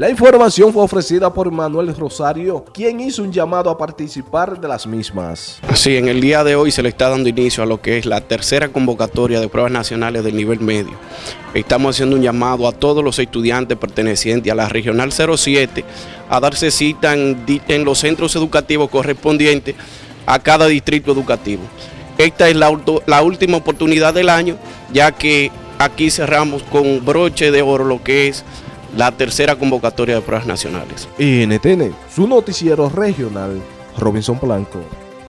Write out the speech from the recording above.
La información fue ofrecida por Manuel Rosario, quien hizo un llamado a participar de las mismas. Sí, en el día de hoy se le está dando inicio a lo que es la tercera convocatoria de pruebas nacionales del nivel medio. Estamos haciendo un llamado a todos los estudiantes pertenecientes a la Regional 07 a darse cita en, los centros educativos correspondientes a cada distrito educativo. Esta es la, la última oportunidad del año, ya que aquí cerramos con broche de oro lo que es la tercera convocatoria de pruebas nacionales. NTN, su noticiero regional, Robinson Blanco.